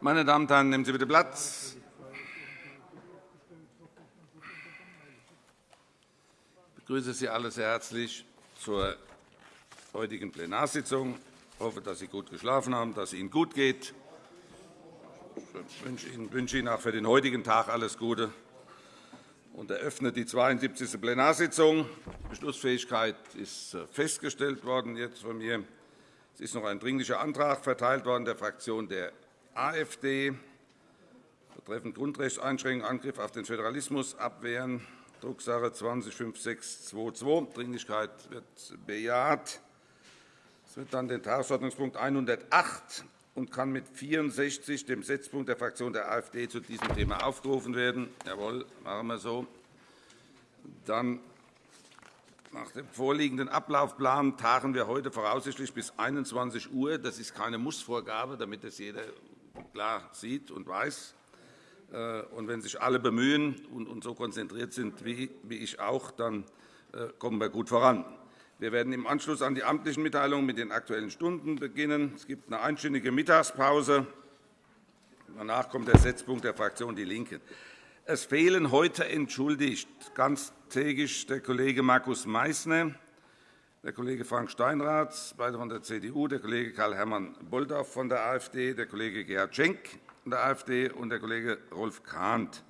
Meine Damen und Herren, nehmen Sie bitte Platz. Ich begrüße Sie alle sehr herzlich zur heutigen Plenarsitzung. Ich hoffe, dass Sie gut geschlafen haben, dass es Ihnen gut geht. Ich wünsche Ihnen auch für den heutigen Tag alles Gute und eröffne die 72. Plenarsitzung. Die Beschlussfähigkeit ist äh, festgestellt worden jetzt von mir. Es ist noch ein Dringlicher Antrag verteilt worden der Fraktion der AfD betreffend Grundrechtseinschränkungen, Angriff auf den Föderalismus abwehren, Drucksache 20-5622. Dringlichkeit wird bejaht. Es wird dann den Tagesordnungspunkt 108 und kann mit 64 dem Setzpunkt der Fraktion der AfD zu diesem Thema aufgerufen werden. Jawohl, machen wir so. Dann nach dem vorliegenden Ablaufplan tagen wir heute voraussichtlich bis 21 Uhr. Das ist keine Mussvorgabe, damit das jeder klar sieht und weiß. Äh, und wenn sich alle bemühen und so konzentriert sind wie ich auch, dann äh, kommen wir gut voran. Wir werden im Anschluss an die amtlichen Mitteilungen mit den Aktuellen Stunden beginnen. Es gibt eine einstündige Mittagspause. Danach kommt der Setzpunkt der Fraktion DIE LINKE. Es fehlen heute entschuldigt ganztägig der Kollege Markus Meysner, der Kollege Frank Steinrath, beide von der CDU, der Kollege Karl-Hermann Bolldorf von der AfD, der Kollege Gerhard Schenk von der AfD und der Kollege Rolf Kahnt.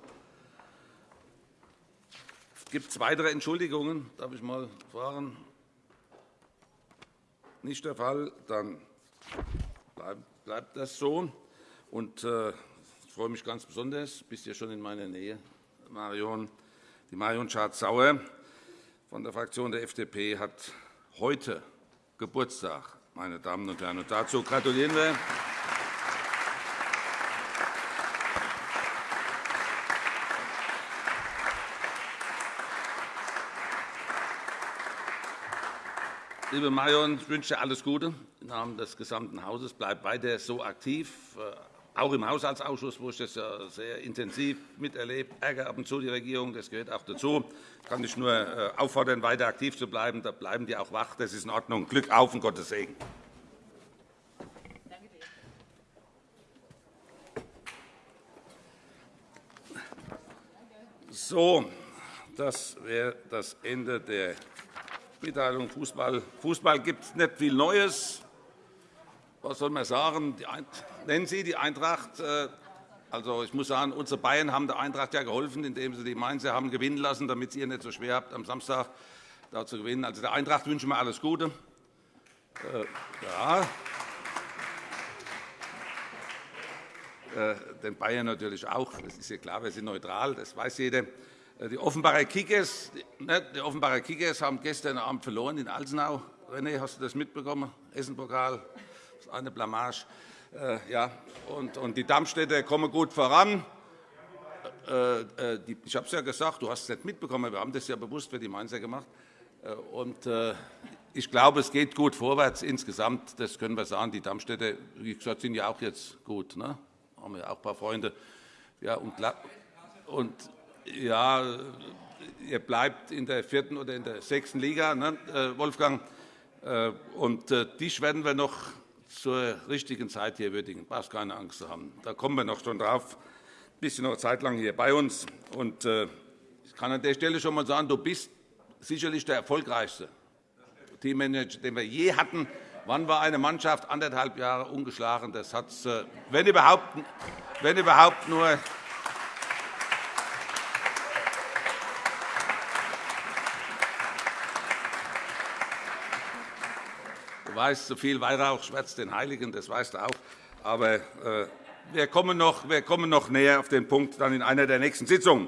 Gibt es weitere Entschuldigungen? Darf ich mal fragen? Nicht der Fall. Dann bleibt das so. Und, äh, ich freue mich ganz besonders, du bist ja schon in meiner Nähe, Marion, die Marion Schardt-Sauer von der Fraktion der FDP hat heute Geburtstag, meine Damen und Herren. Und dazu gratulieren wir. Liebe Marion, ich wünsche dir alles Gute im Namen des gesamten Hauses. Bleib weiter so aktiv, äh, auch im Haushaltsausschuss, wo ich das ja sehr intensiv miterlebe. Ärger ab und zu die Regierung, das gehört auch dazu. Ich kann dich nur äh, auffordern, weiter aktiv zu bleiben. Da bleiben die auch wach. Das ist in Ordnung. Glück auf und Gottes Segen. So, das wäre das Ende der Mitteilung Fußball. Fußball gibt es nicht viel Neues. Was soll man sagen? Nennen Sie die Eintracht. Äh, also, ich muss sagen, unsere Bayern haben der Eintracht ja geholfen, indem sie die Mainzer haben gewinnen lassen, damit ihr nicht so schwer habt, am Samstag da zu gewinnen. Also, der Eintracht wünschen wir alles Gute. Äh, ja. Äh, den Bayern natürlich auch. Das ist ja klar, wir sind neutral, das weiß jeder. Die Offenbarer Kickers, ne, die Offenbarer Kickers haben gestern Abend verloren in Alsenau. René, hast du das mitbekommen? Essenpokal, eine Blamage. Äh, ja, und, die Darmstädter kommen gut voran. Äh, ich habe es ja gesagt, du hast es nicht mitbekommen. Wir haben das ja bewusst für die Mainzer gemacht. Und ich glaube, es geht gut vorwärts insgesamt. Das können wir sagen. Die Darmstädter, wie gesagt, sind ja auch jetzt gut. Ne? haben wir auch ein paar Freunde. Ja, und, und ja, ihr bleibt in der vierten oder in der sechsten Liga, ne, äh, Wolfgang. Äh, und äh, dich werden wir noch zur richtigen Zeit hier würdigen. Du brauchst keine Angst zu haben. Da kommen wir noch schon drauf. Bist du noch eine Zeit lang hier bei uns. Und ich kann an der Stelle schon einmal sagen, du bist sicherlich der erfolgreichste Teammanager, den wir je hatten. Wann war eine Mannschaft anderthalb Jahre ungeschlagen? Das hat wenn überhaupt, wenn überhaupt nur Weißt, so viel Weihrauch schwärzt den Heiligen, das weißt du auch. Aber äh, wir kommen, noch, wir kommen noch näher auf den Punkt dann in einer der nächsten Sitzungen.